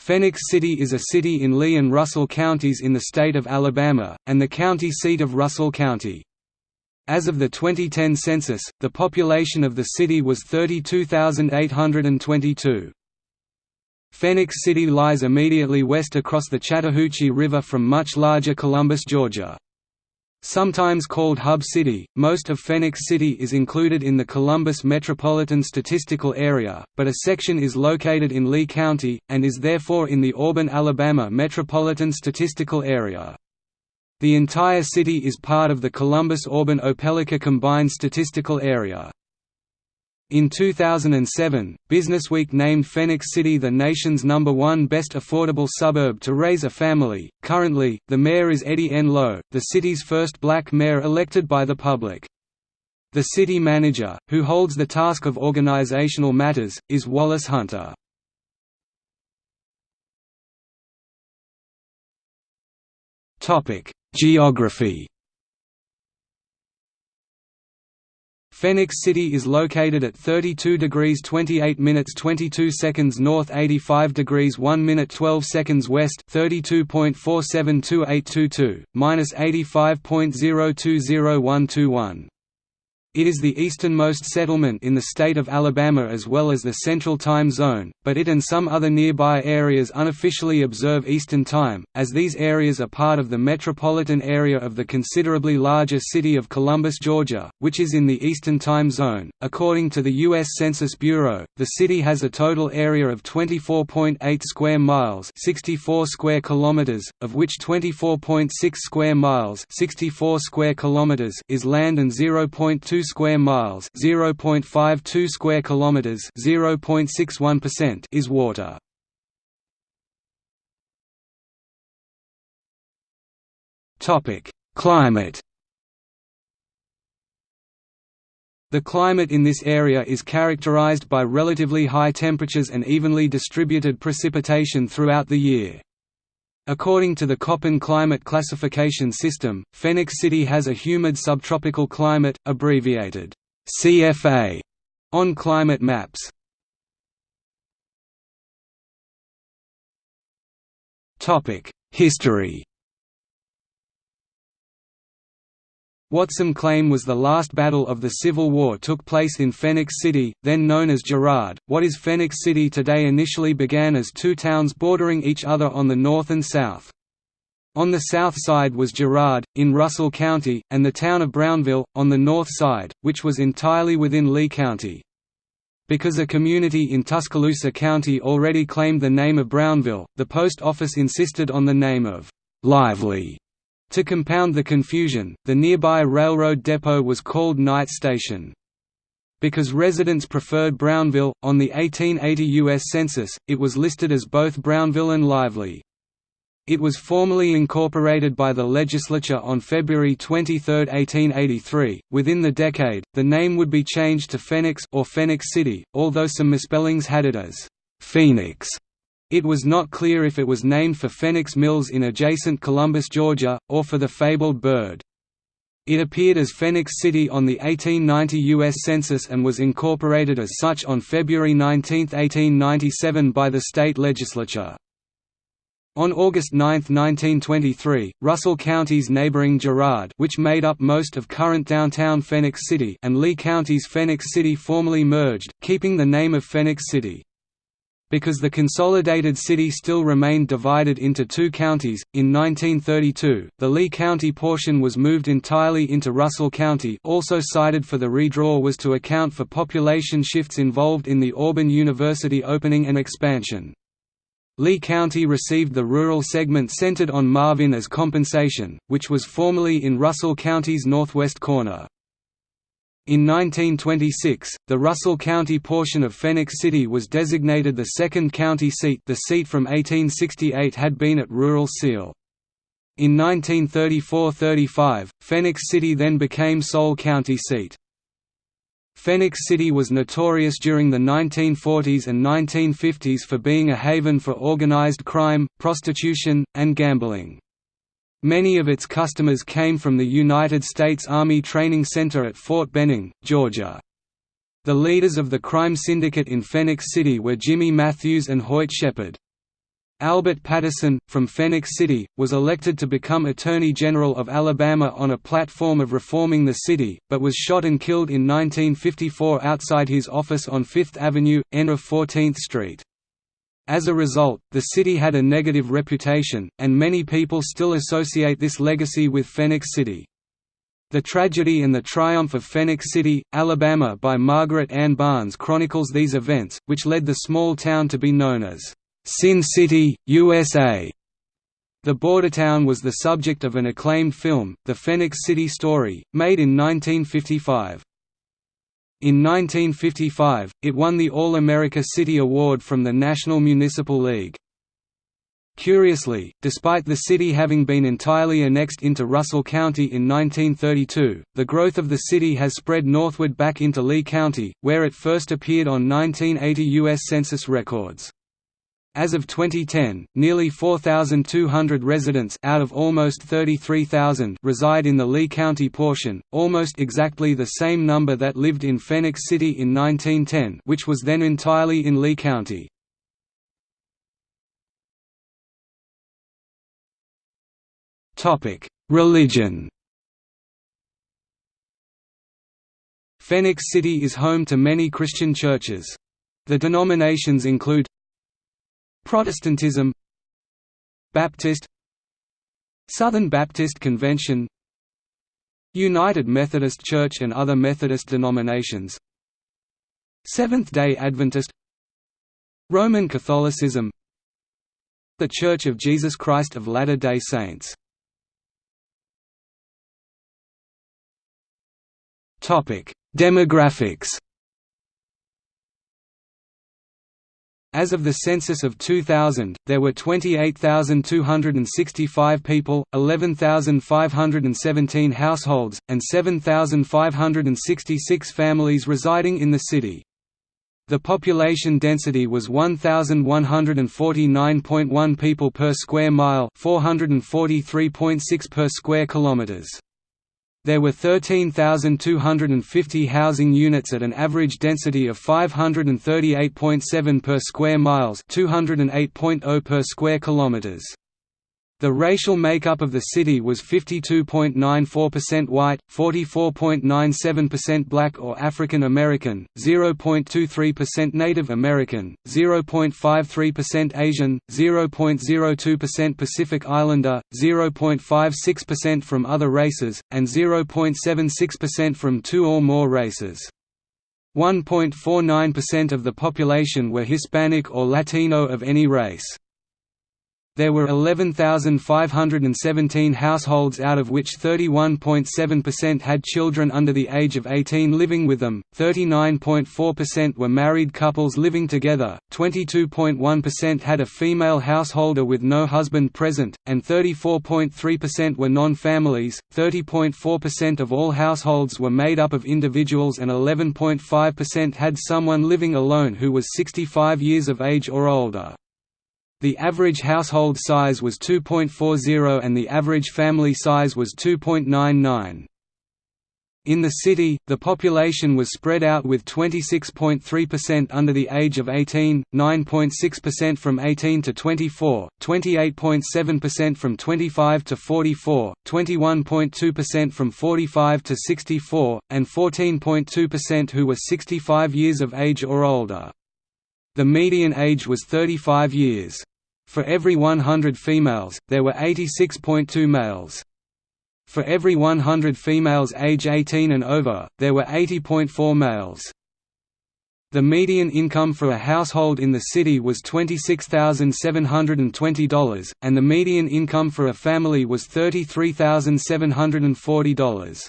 Phenix City is a city in Lee and Russell counties in the state of Alabama, and the county seat of Russell County. As of the 2010 census, the population of the city was 32,822. Phenix City lies immediately west across the Chattahoochee River from much larger Columbus, Georgia. Sometimes called Hub City, most of Phenix City is included in the Columbus Metropolitan Statistical Area, but a section is located in Lee County, and is therefore in the Auburn, Alabama Metropolitan Statistical Area. The entire city is part of the Columbus-Auburn-Opelika Combined Statistical Area. In 2007, Businessweek named Phenix City the nation's number one best affordable suburb to raise a family. Currently, the mayor is Eddie N. Lowe, the city's first black mayor elected by the public. The city manager, who holds the task of organizational matters, is Wallace Hunter. Geography Phenix City is located at 32 degrees 28 minutes 22 seconds north 85 degrees 1 minute 12 seconds west 32.472822, minus 85.020121. It is the easternmost settlement in the state of Alabama as well as the Central Time Zone, but it and some other nearby areas unofficially observe Eastern Time, as these areas are part of the metropolitan area of the considerably larger city of Columbus, Georgia, which is in the Eastern Time Zone. According to the U.S. Census Bureau, the city has a total area of 24.8 square miles 64 square kilometers, of which 24.6 square miles 64 square kilometers is land and 0.2 square miles, 0.52 square kilometers, 0.61% is water. Topic: Climate. The climate in this area is characterized by relatively high temperatures and evenly distributed precipitation throughout the year. According to the Köppen climate classification system, Phenix City has a humid subtropical climate, abbreviated CFA, on climate maps. History What some claim was the last battle of the Civil War took place in Phenix City, then known as Girard. What is Phenix City today initially began as two towns bordering each other on the north and south. On the south side was Girard, in Russell County, and the town of Brownville, on the north side, which was entirely within Lee County. Because a community in Tuscaloosa County already claimed the name of Brownville, the post office insisted on the name of Lively to compound the confusion, the nearby railroad depot was called Knight Station. Because residents preferred Brownville, on the 1880 U.S. Census, it was listed as both Brownville and Lively. It was formally incorporated by the legislature on February 23, 1883. Within the decade, the name would be changed to Phenix or Phenix City, although some misspellings had it as Phoenix. It was not clear if it was named for Phenix Mills in adjacent Columbus, Georgia, or for the fabled bird. It appeared as Phenix City on the 1890 U.S. Census and was incorporated as such on February 19, 1897 by the state legislature. On August 9, 1923, Russell County's neighboring Girard which made up most of current downtown Phenix City and Lee County's Phenix City formally merged, keeping the name of Phenix City. Because the consolidated city still remained divided into two counties, in 1932, the Lee County portion was moved entirely into Russell County also cited for the redraw was to account for population shifts involved in the Auburn University opening and expansion. Lee County received the rural segment centered on Marvyn as compensation, which was formerly in Russell County's northwest corner. In 1926, the Russell County portion of Phenix City was designated the second county seat the seat from 1868 had been at rural Seale. In 1934–35, Phenix City then became sole county seat. Phenix City was notorious during the 1940s and 1950s for being a haven for organized crime, prostitution, and gambling. Many of its customers came from the United States Army Training Center at Fort Benning, Georgia. The leaders of the crime syndicate in Phenix City were Jimmy Matthews and Hoyt Shepherd. Albert Patterson, from Phenix City, was elected to become Attorney General of Alabama on a platform of reforming the city, but was shot and killed in 1954 outside his office on Fifth Avenue, N of 14th Street. As a result, the city had a negative reputation, and many people still associate this legacy with Phenix City. The Tragedy and the Triumph of Phenix City, Alabama by Margaret Ann Barnes chronicles these events, which led the small town to be known as Sin City, USA. The border town was the subject of an acclaimed film, The Phenix City Story, made in 1955. In 1955, it won the All-America City Award from the National Municipal League. Curiously, despite the city having been entirely annexed into Russell County in 1932, the growth of the city has spread northward back into Lee County, where it first appeared on 1980 U.S. Census records. As of 2010, nearly 4,200 residents out of almost 33,000 reside in the Lee County portion, almost exactly the same number that lived in Phenix City in 1910 which was then entirely in Lee County. Religion Phenix City is home to many Christian churches. The denominations include Protestantism Baptist Southern Baptist Convention United Methodist Church and other Methodist denominations Seventh-day Adventist Roman Catholicism The Church of Jesus Christ of Latter-day Saints. Demographics As of the census of 2000, there were 28,265 people, 11,517 households, and 7,566 families residing in the city. The population density was 1149.1 people per square mile, 443.6 per square kilometers. There were 13,250 housing units at an average density of 538.7 per square miles, 208.0 per square kilometers. The racial makeup of the city was 52.94% white, 44.97% black or African American, 0.23% Native American, 0.53% Asian, 0.02% Pacific Islander, 0.56% from other races, and 0.76% from two or more races. 1.49% of the population were Hispanic or Latino of any race. There were 11,517 households out of which 31.7% had children under the age of 18 living with them, 39.4% were married couples living together, 22.1% had a female householder with no husband present, and 34.3% were non-families, 30.4% of all households were made up of individuals and 11.5% had someone living alone who was 65 years of age or older. The average household size was 2.40 and the average family size was 2.99. In the city, the population was spread out with 26.3% under the age of 18, 9.6% from 18 to 24, 28.7% from 25 to 44, 21.2% from 45 to 64, and 14.2% who were 65 years of age or older. The median age was 35 years. For every 100 females, there were 86.2 males. For every 100 females age 18 and over, there were 80.4 males. The median income for a household in the city was $26,720, and the median income for a family was $33,740.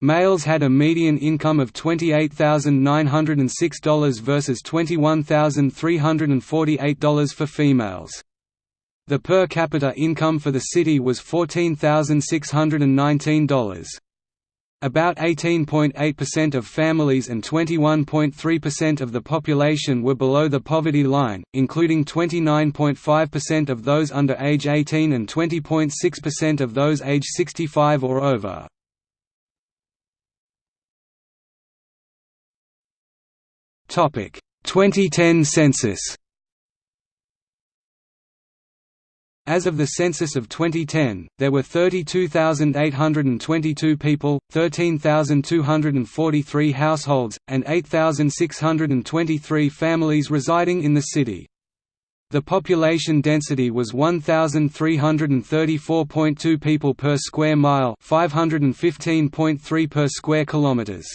Males had a median income of $28,906 versus $21,348 for females. The per capita income for the city was $14,619. About 18.8% of families and 21.3% of the population were below the poverty line, including 29.5% of those under age 18 and 20.6% of those age 65 or over. 2010 census As of the census of 2010, there were 32,822 people, 13,243 households, and 8,623 families residing in the city. The population density was 1334.2 people per square mile, 515.3 per square kilometers.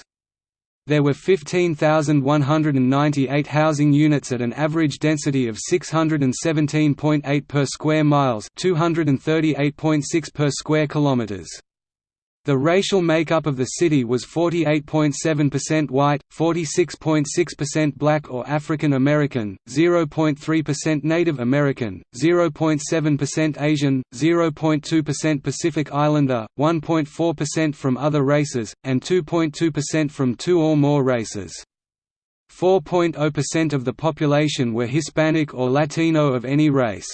There were 15,198 housing units at an average density of 617.8 per square miles, 238.6 per square kilometers. The racial makeup of the city was 48.7% white, 46.6% black or African American, 0.3% Native American, 0.7% Asian, 0.2% Pacific Islander, 1.4% from other races, and 2.2% from two or more races. 4.0% of the population were Hispanic or Latino of any race.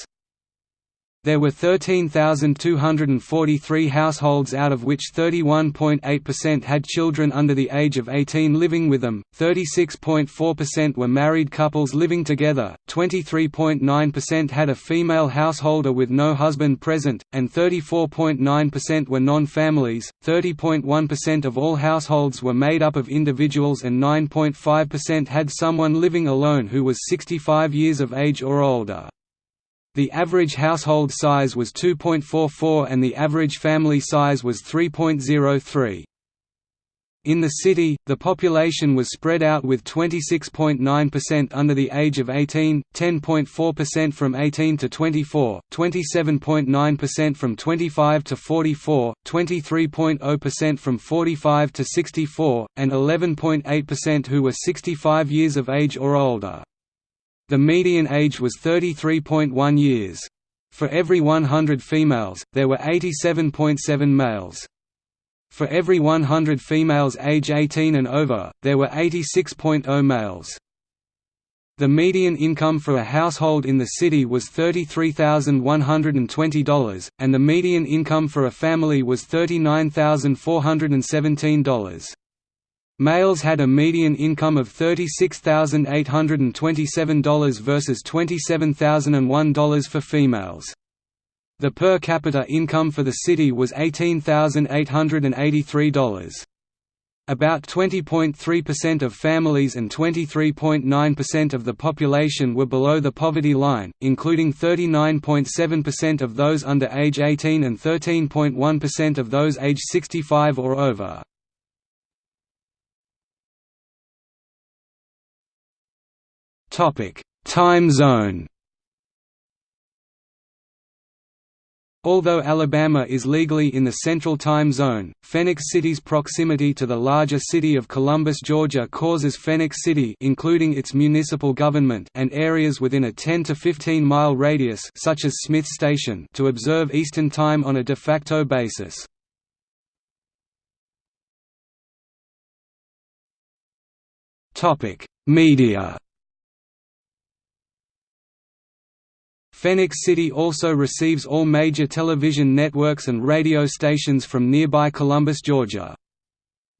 There were 13,243 households out of which 31.8% had children under the age of 18 living with them, 36.4% were married couples living together, 23.9% had a female householder with no husband present, and 34.9% were non-families, 30.1% of all households were made up of individuals and 9.5% had someone living alone who was 65 years of age or older. The average household size was 2.44 and the average family size was 3.03. In the city, the population was spread out with 26.9% under the age of 18, 10.4% from 18 to 24, 27.9% from 25 to 44, 23.0% from 45 to 64, and 11.8% who were 65 years of age or older. The median age was 33.1 years. For every 100 females, there were 87.7 males. For every 100 females age 18 and over, there were 86.0 males. The median income for a household in the city was $33,120, and the median income for a family was $39,417. Males had a median income of $36,827 versus $27,001 for females. The per capita income for the city was $18,883. About 20.3% of families and 23.9% of the population were below the poverty line, including 39.7% of those under age 18 and 13.1% of those age 65 or over. Time zone. Although Alabama is legally in the Central Time Zone, Phenix City's proximity to the larger city of Columbus, Georgia causes Phenix City including its municipal government and areas within a 10 to 15 mile radius such as Smith Station to observe Eastern Time on a de facto basis. Media Phenix City also receives all major television networks and radio stations from nearby Columbus, Georgia.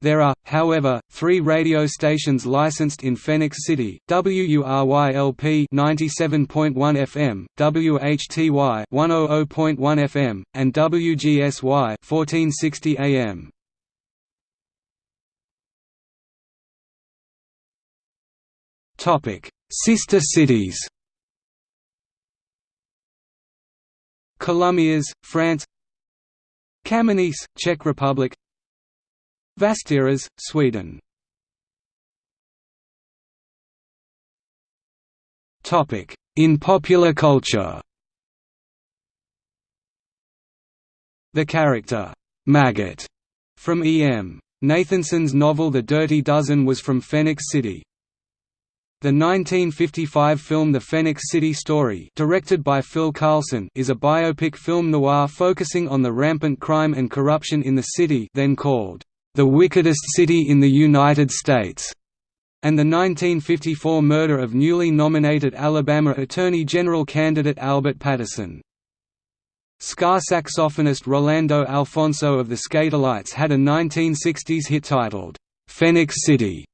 There are, however, three radio stations licensed in Phenix City: WURYLP 97.1 FM, WHTY 100.1 FM, and WGSY 1460 AM. Sister cities. Colomiers, France Kamenice, Czech Republic Vasteras, Sweden In popular culture The character, Maggot, from E. M. Nathanson's novel The Dirty Dozen was from Phenix City. The 1955 film The Phenix City Story directed by Phil Karlson is a biopic film noir focusing on the rampant crime and corruption in the city then called, "...the wickedest city in the United States", and the 1954 murder of newly nominated Alabama Attorney General candidate Albert Patterson. Ska saxophonist Rolando Alphonso of the Skatalites had a 1960s hit titled, "'Phoenix City'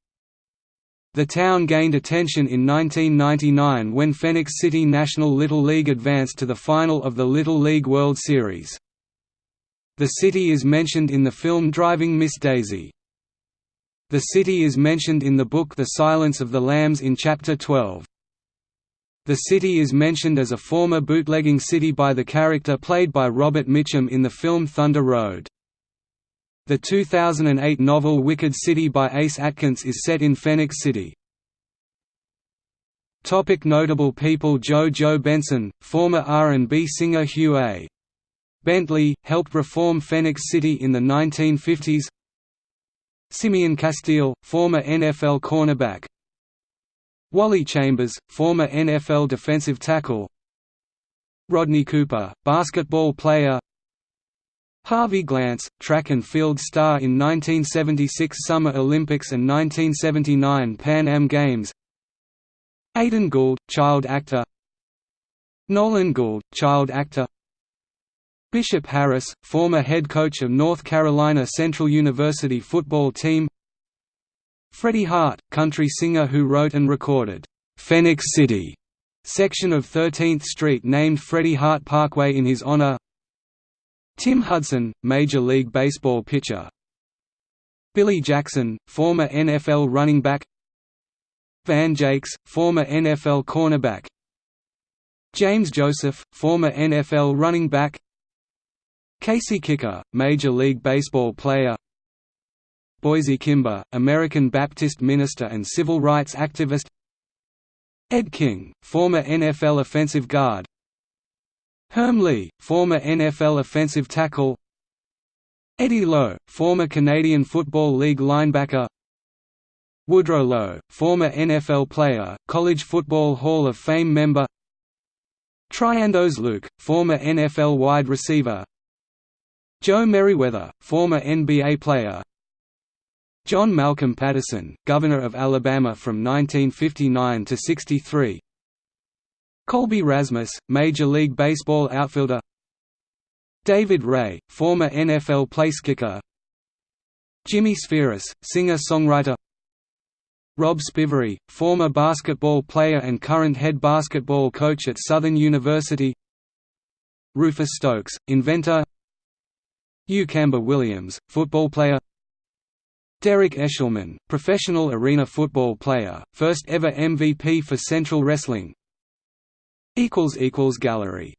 The town gained attention in 1999 when Phenix City National Little League advanced to the final of the Little League World Series. The city is mentioned in the film Driving Miss Daisy. The city is mentioned in the book The Silence of the Lambs in Chapter 12. The city is mentioned as a former bootlegging city by the character played by Robert Mitchum in the film Thunder Road. The 2008 novel Wicked City by Ace Atkins is set in Phenix City. Topic notable people Jo Jo Benson, former R&B singer Hugh A. Bentley, helped reform Phenix City in the 1950s Simeon Castille, former NFL cornerback Wally Chambers, former NFL defensive tackle Rodney Cooper, basketball player Harvey Glance, track and field star in 1976 Summer Olympics and 1979 Pan Am Games. Aidan Gould, child actor. Nolan Gould, child actor. Bishop Harris, former head coach of North Carolina Central University football team. Freddie Hart, country singer who wrote and recorded, "'Phoenix City' section of 13th Street named Freddie Hart Parkway in his honor Tim Hudson, Major League Baseball pitcher. Billy Jackson, former NFL running back. Van Jakes, former NFL cornerback. James Joseph, former NFL running back. Casey Kicker, Major League Baseball player. Boise Kimber, American Baptist minister and civil rights activist. Ed King, former NFL offensive guard Herm Lee, former NFL offensive tackle. Eddie Lowe, former Canadian Football League linebacker. Woodrow Lowe, former NFL player, College Football Hall of Fame member. Triandos Luke, former NFL wide receiver. Joe Meriweather, former NBA player. John Malcolm Patterson, Governor of Alabama from 1959 to 63 Colby Rasmus, Major League Baseball outfielder. David Ray, former NFL placekicker Jimmy Spheeris, singer-songwriter. Rob Spivery, former basketball player and current head basketball coach at Southern University. Rufus Stokes, inventor. Hugh Camber Williams, football player. Derek Eshelman, professional arena football player, first ever MVP for Central Wrestling Gallery